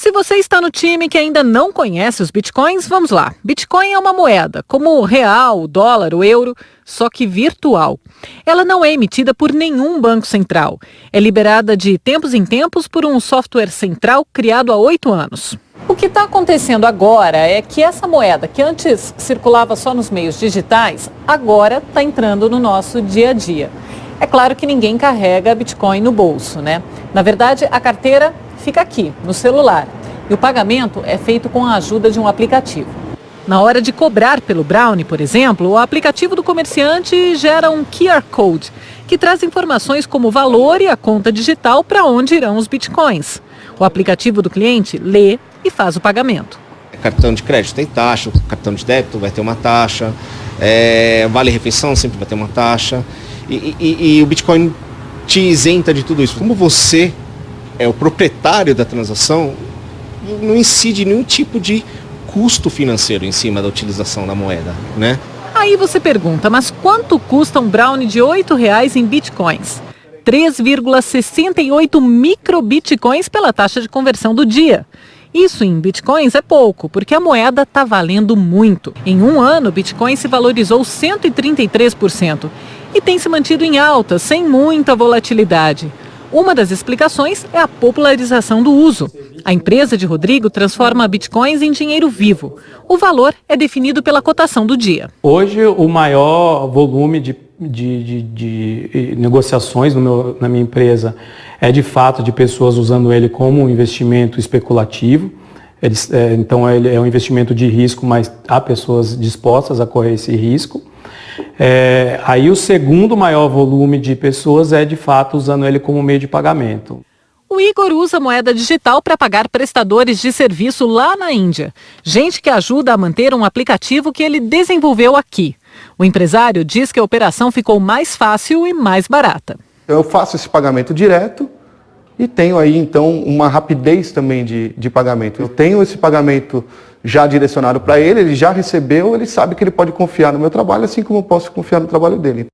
Se você está no time que ainda não conhece os bitcoins, vamos lá. Bitcoin é uma moeda, como o real, o dólar, o euro, só que virtual. Ela não é emitida por nenhum banco central. É liberada de tempos em tempos por um software central criado há oito anos. O que está acontecendo agora é que essa moeda, que antes circulava só nos meios digitais, agora está entrando no nosso dia a dia. É claro que ninguém carrega Bitcoin no bolso, né? Na verdade, a carteira fica aqui, no celular. E o pagamento é feito com a ajuda de um aplicativo. Na hora de cobrar pelo Brownie, por exemplo, o aplicativo do comerciante gera um QR Code, que traz informações como o valor e a conta digital para onde irão os bitcoins. O aplicativo do cliente lê e faz o pagamento. Cartão de crédito tem taxa, cartão de débito vai ter uma taxa, é, vale refeição sempre vai ter uma taxa. E, e, e o Bitcoin te isenta de tudo isso. Como você é o proprietário da transação, não incide nenhum tipo de custo financeiro em cima da utilização da moeda, né? Aí você pergunta, mas quanto custa um brownie de R$ reais em bitcoins? 3,68 microbitcoins pela taxa de conversão do dia. Isso em bitcoins é pouco, porque a moeda está valendo muito. Em um ano, o bitcoin se valorizou 133% e tem se mantido em alta, sem muita volatilidade. Uma das explicações é a popularização do uso. A empresa de Rodrigo transforma bitcoins em dinheiro vivo. O valor é definido pela cotação do dia. Hoje, o maior volume de, de, de, de negociações meu, na minha empresa é de fato de pessoas usando ele como um investimento especulativo. Eles, é, então, ele é um investimento de risco, mas há pessoas dispostas a correr esse risco. É, aí o segundo maior volume de pessoas é de fato usando ele como meio de pagamento. O Igor usa moeda digital para pagar prestadores de serviço lá na Índia. Gente que ajuda a manter um aplicativo que ele desenvolveu aqui. O empresário diz que a operação ficou mais fácil e mais barata. Eu faço esse pagamento direto e tenho aí então uma rapidez também de, de pagamento. Eu tenho esse pagamento já direcionado para ele, ele já recebeu, ele sabe que ele pode confiar no meu trabalho, assim como eu posso confiar no trabalho dele.